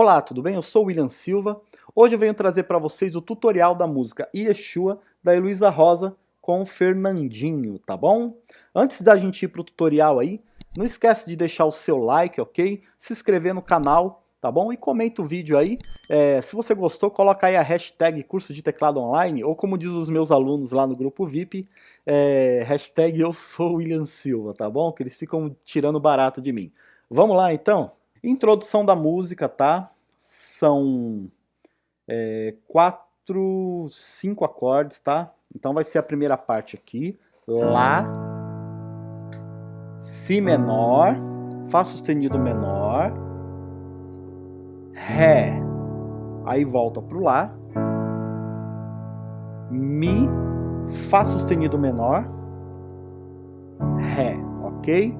Olá, tudo bem? Eu sou William Silva. Hoje eu venho trazer para vocês o tutorial da música Yeshua, da Heloísa Rosa, com Fernandinho, tá bom? Antes da gente ir para o tutorial aí, não esquece de deixar o seu like, ok? Se inscrever no canal, tá bom? E comenta o vídeo aí. É, se você gostou, coloca aí a hashtag curso de teclado online, ou como diz os meus alunos lá no grupo VIP, é, hashtag eu sou William Silva, tá bom? Que eles ficam tirando barato de mim. Vamos lá então? Introdução da música, tá? São é, quatro, cinco acordes, tá? Então vai ser a primeira parte aqui. Lá, Si menor, Fá sustenido menor, Ré, aí volta pro Lá, Mi, Fá sustenido menor, Ré, ok?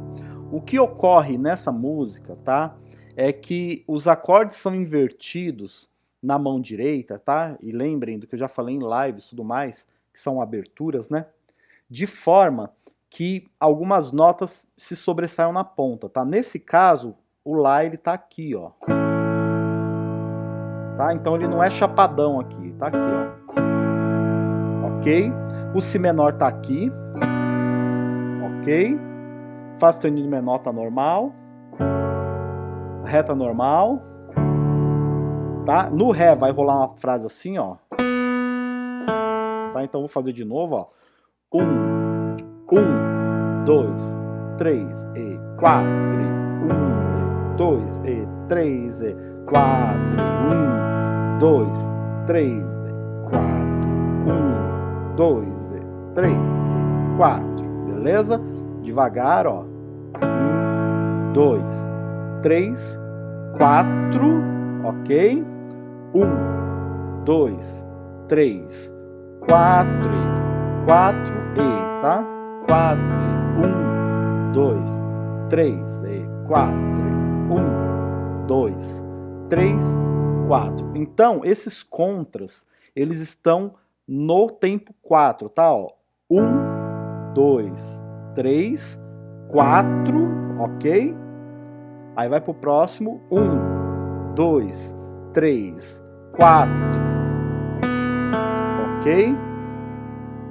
O que ocorre nessa música, tá? É que os acordes são invertidos na mão direita, tá? E lembrem do que eu já falei em lives e tudo mais, que são aberturas, né? De forma que algumas notas se sobressaiam na ponta, tá? Nesse caso, o Lá ele tá aqui, ó. Tá? Então ele não é chapadão aqui, tá aqui, ó. Ok? O Si menor tá aqui. Ok? Fá sustenido menor tá normal reta normal, tá? No Ré vai rolar uma frase assim, ó. Tá? Então vou fazer de novo, ó. Um, um, dois, três e quatro, um, dois e três e quatro, um, dois, três e quatro, um, dois e três e quatro, beleza? Devagar, ó. Um, dois, 3, 4, ok? 1, 2, 3, 4 e 4 e, tá? 4 e 1, 2, 3 e 4 e 1, 2, 3, 4. Então, esses contras, eles estão no tempo 4, tá? 1, 2, 3, 4, ok? Aí vai pro próximo. Um, dois, três, quatro. Ok?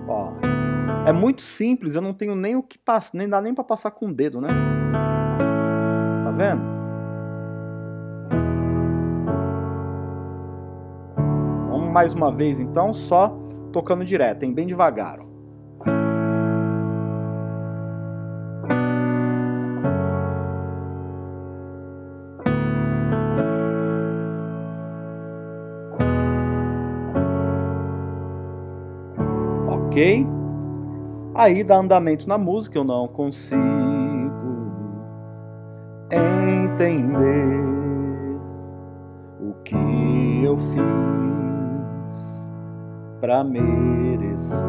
Ó. É muito simples, eu não tenho nem o que passar, nem dá nem para passar com o dedo, né? Tá vendo? Vamos mais uma vez então, só tocando direto, hein? Bem devagar, ok? Aí dá andamento na música, eu não consigo entender o que eu fiz para merecer.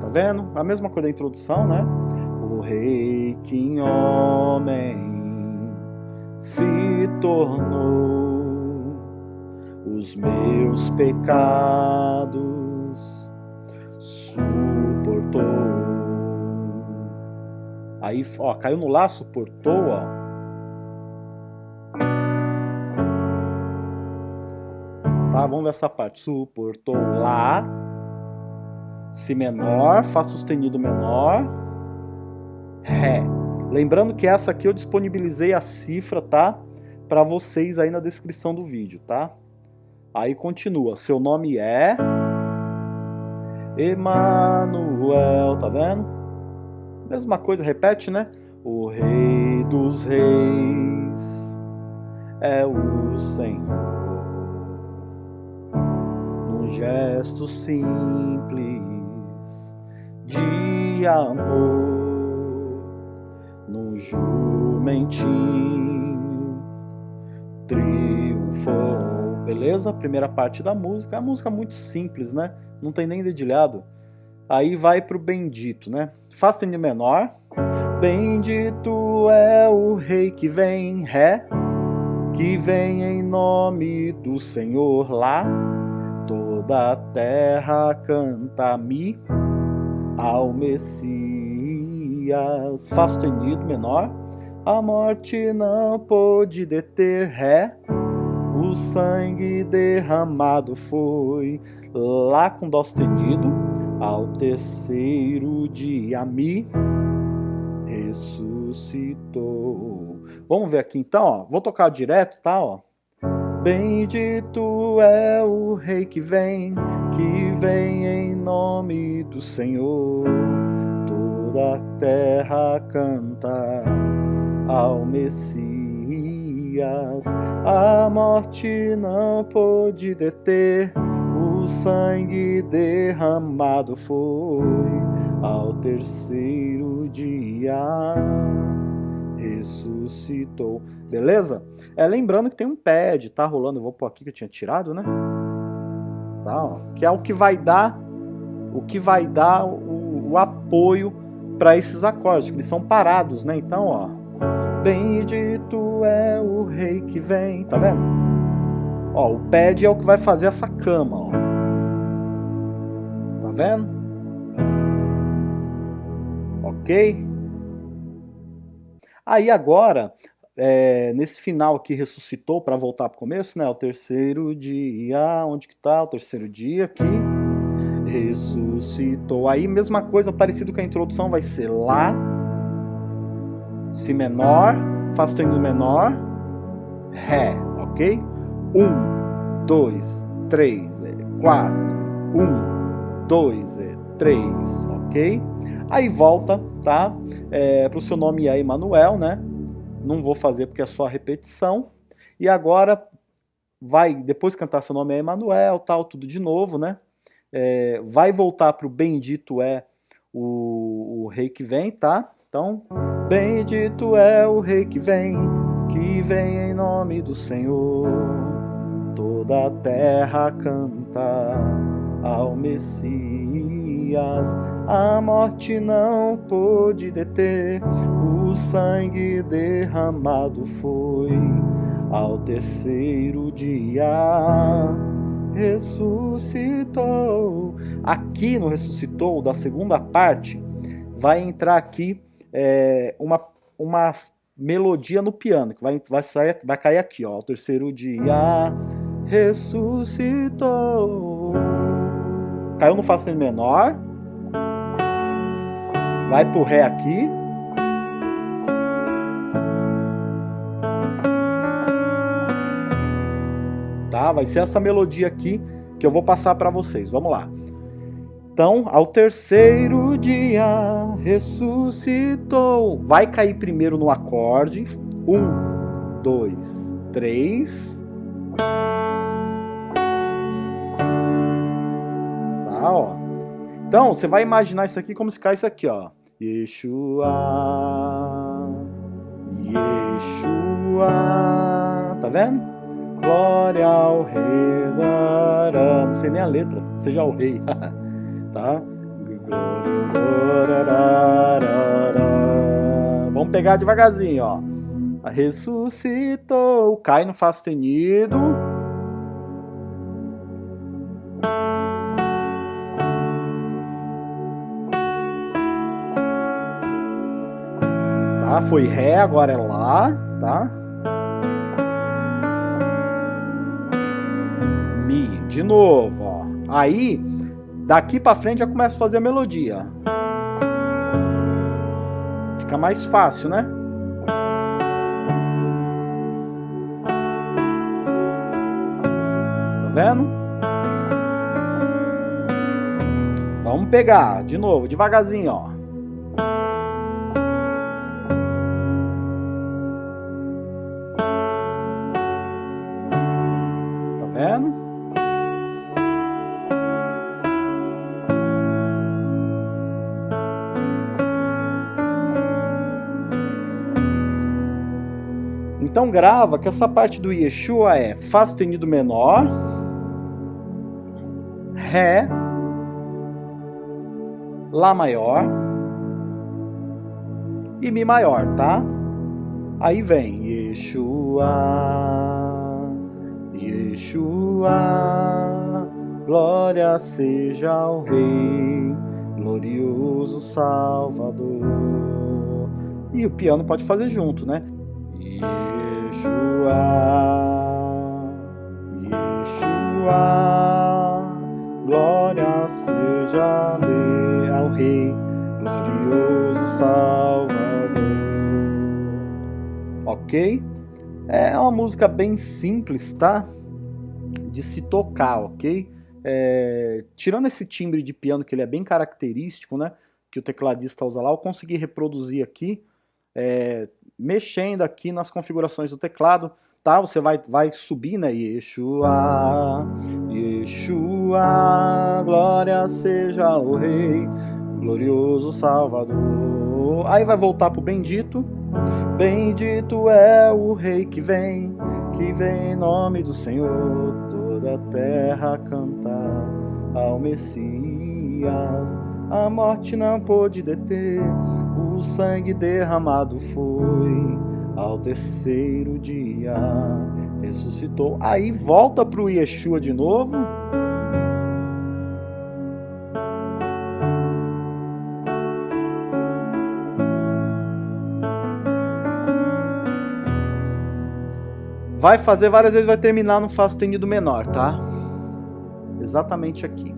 Tá vendo? A mesma coisa da introdução, né? O rei que em homem se tornou os meus pecados suportou. Aí, ó, caiu no lá, suportou, ó. Tá, vamos ver essa parte. Suportou lá, si menor, fá sustenido menor, ré. Lembrando que essa aqui eu disponibilizei a cifra, tá? Para vocês aí na descrição do vídeo, tá? Aí continua. Seu nome é Emanuel, tá vendo? Mesma coisa, repete, né? O rei dos reis é o Senhor. Num gesto simples de amor, num jumentinho triunfou. Beleza? Primeira parte da música. É a música muito simples, né? Não tem nem dedilhado. Aí vai pro bendito, né? Fá sustenido menor. Bendito é o rei que vem, Ré, que vem em nome do Senhor lá. Toda a terra canta Mi ao Messias. Fá sustenido menor. A morte não pôde deter, Ré o sangue derramado foi. Lá com dó sustenido, ao terceiro dia me ressuscitou. Vamos ver aqui então, ó. Vou tocar direto, tá? Ó. Bendito é o Rei que vem, que vem em nome do Senhor. Toda a terra canta ao Messias. A morte não pôde deter, o sangue derramado foi ao terceiro dia ressuscitou. Beleza? É, lembrando que tem um pad, tá rolando, eu vou pôr aqui que eu tinha tirado, né? Tá, ó, que é o que vai dar o que vai dar o, o apoio para esses acordes, que eles são parados, né? Então, ó, bendito é o rei que vem, tá vendo? Ó, o pad é o que vai fazer essa cama, ó. Tá vendo? Ok? Aí agora, é, nesse final aqui ressuscitou para voltar para o começo, né? O terceiro dia, onde que tá? O terceiro dia aqui ressuscitou. Aí mesma coisa, parecido com a introdução, vai ser Lá, Si menor, Fá sustenido menor, Ré, ok? Um, dois, três, é, quatro, um, dois, é, três, ok? Aí volta, tá? É, para o seu nome é Emanuel, né? Não vou fazer porque é só a repetição. E agora vai, depois cantar seu nome é Emanuel, tal, tudo de novo, né? É, vai voltar para o bendito é o, o rei que vem, tá? Então, bendito é o rei que vem, que vem em nome do Senhor. Toda a terra canta ao Messias a morte não pôde deter, o sangue derramado foi. Ao terceiro dia ressuscitou. Aqui no ressuscitou, da segunda parte, vai entrar aqui é, uma, uma melodia no piano, que vai, vai, sair, vai cair aqui, ó. Ao terceiro dia ressuscitou. Caiu no Fá menor vai pro Ré aqui. Tá? Vai ser essa melodia aqui que eu vou passar para vocês. Vamos lá. Então, ao terceiro dia ressuscitou. Vai cair primeiro no acorde. Um, dois, três. Tá, ó. Então, você vai imaginar isso aqui como se cai isso aqui, ó. Yeshua, Yeshua, tá vendo? Glória ao rei não sei nem a letra, seja o rei, tá? Vamos pegar devagarzinho, ó. Ressuscitou, cai no Fá sustenido. tá? Foi Ré, agora é Lá, tá? Mi, de novo, ó. Aí, daqui pra frente já começa a fazer a melodia. Fica mais fácil, né? Tá vendo? Vamos pegar de novo, devagarzinho, ó. Então grava que essa parte do Yeshua é Fá sustenido menor, Ré, Lá maior e Mi maior, tá? Aí vem Yeshua, Yeshua, glória seja ao Rei, glorioso Salvador. E o piano pode fazer junto, né? Yeshua, Yeshua, glória seja-lhe ao Rei, glorioso Salvador. Ok? É, é uma música bem simples, tá? De se tocar, ok? É, tirando esse timbre de piano que ele é bem característico, né? Que o tecladista usa lá, eu consegui reproduzir aqui. É, mexendo aqui nas configurações do teclado, tá? Você vai, vai subir, né? Yeshua, Yeshua, glória seja o Rei, glorioso Salvador. Aí vai voltar pro bendito. Bendito é o Rei que vem, que vem em nome do Senhor. Toda a terra cantar ao Messias. A morte não pôde deter, o sangue derramado foi ao terceiro dia ressuscitou. Aí volta para o Yeshua de novo. Vai fazer várias vezes, vai terminar no Fá sustenido menor, tá? Exatamente aqui.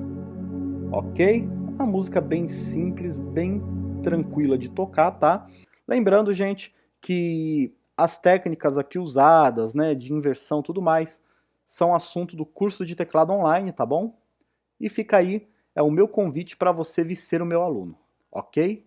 Ok? Uma música bem simples, bem tranquila de tocar, tá? Lembrando, gente, que as técnicas aqui usadas, né, de inversão tudo mais, são assunto do curso de teclado online, tá bom? E fica aí, é o meu convite para você vir ser o meu aluno, ok?